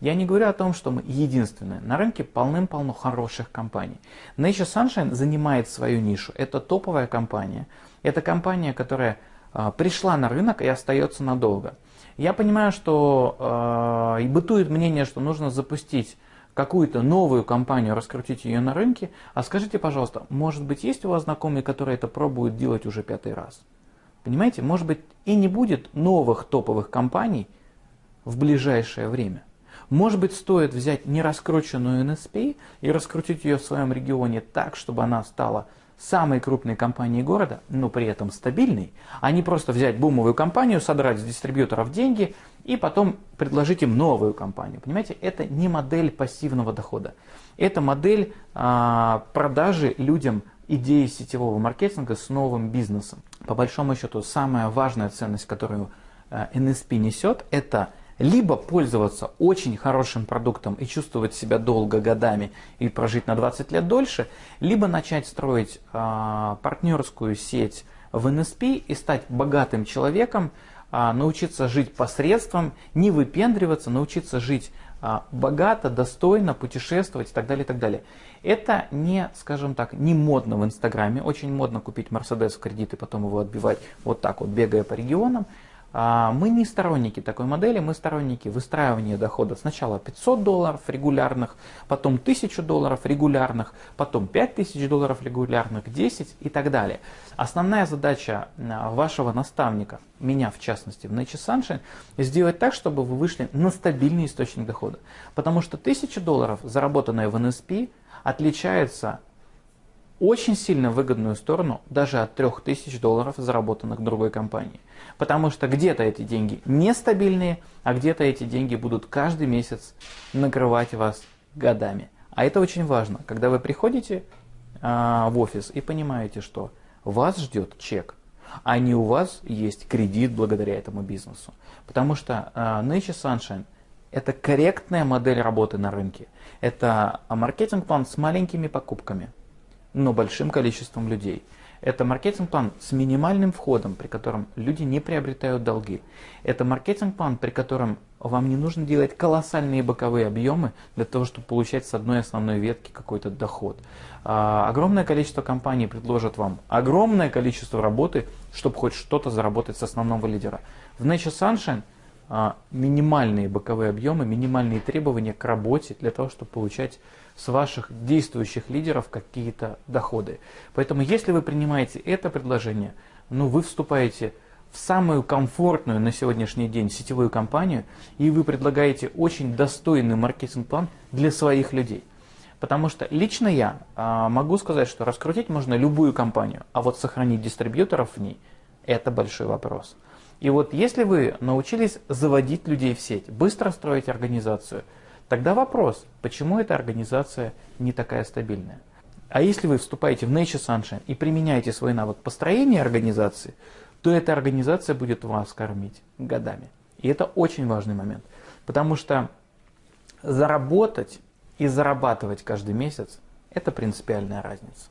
Я не говорю о том, что мы единственные. На рынке полным-полно хороших компаний. Nature Sunshine занимает свою нишу. Это топовая компания. Это компания, которая э, пришла на рынок и остается надолго. Я понимаю, что э, бытует мнение, что нужно запустить какую-то новую компанию, раскрутить ее на рынке. А скажите, пожалуйста, может быть, есть у вас знакомые, которые это пробуют делать уже пятый раз? Понимаете, может быть, и не будет новых топовых компаний в ближайшее время. Может быть, стоит взять нераскрученную NSP и раскрутить ее в своем регионе так, чтобы она стала самой крупной компанией города, но при этом стабильной, а не просто взять бумовую компанию, содрать с дистрибьюторов деньги и потом предложить им новую компанию. Понимаете, это не модель пассивного дохода. Это модель а, продажи людям идеи сетевого маркетинга с новым бизнесом. По большому счету, самая важная ценность, которую NSP несет, это либо пользоваться очень хорошим продуктом и чувствовать себя долго годами и прожить на 20 лет дольше, либо начать строить э, партнерскую сеть в NSP и стать богатым человеком, э, научиться жить посредством, не выпендриваться, научиться жить э, богато, достойно, путешествовать и так далее, и так далее. Это не, скажем так, не модно в Инстаграме. Очень модно купить Мерседес в кредит и потом его отбивать вот так вот, бегая по регионам. А, мы не сторонники такой модели, мы сторонники выстраивания дохода. Сначала 500 долларов регулярных, потом 1000 долларов регулярных, потом 5000 долларов регулярных, 10 и так далее. Основная задача а, вашего наставника, меня в частности, в Nature Sunshine, сделать так, чтобы вы вышли на стабильный источник дохода. Потому что 1000 долларов, заработанные в NSP, отличается очень сильно выгодную сторону даже от 3000 долларов, заработанных другой компании. Потому что где-то эти деньги нестабильные, а где-то эти деньги будут каждый месяц накрывать вас годами. А это очень важно, когда вы приходите а, в офис и понимаете, что вас ждет чек, а не у вас есть кредит благодаря этому бизнесу. Потому что а, Nature Sunshine – это корректная модель работы на рынке. Это маркетинг-план с маленькими покупками – но большим количеством людей. Это маркетинг-план с минимальным входом, при котором люди не приобретают долги. Это маркетинг-план, при котором вам не нужно делать колоссальные боковые объемы для того, чтобы получать с одной основной ветки какой-то доход. А, огромное количество компаний предложат вам огромное количество работы, чтобы хоть что-то заработать с основного лидера. В Nature Sunshine минимальные боковые объемы, минимальные требования к работе для того, чтобы получать с ваших действующих лидеров какие-то доходы. Поэтому если вы принимаете это предложение, ну вы вступаете в самую комфортную на сегодняшний день сетевую компанию, и вы предлагаете очень достойный маркетинг-план для своих людей. Потому что лично я а, могу сказать, что раскрутить можно любую компанию, а вот сохранить дистрибьюторов в ней – это большой вопрос. И вот если вы научились заводить людей в сеть, быстро строить организацию – Тогда вопрос, почему эта организация не такая стабильная? А если вы вступаете в Nature Sunshine и применяете свой навык построения организации, то эта организация будет вас кормить годами. И это очень важный момент. Потому что заработать и зарабатывать каждый месяц – это принципиальная разница.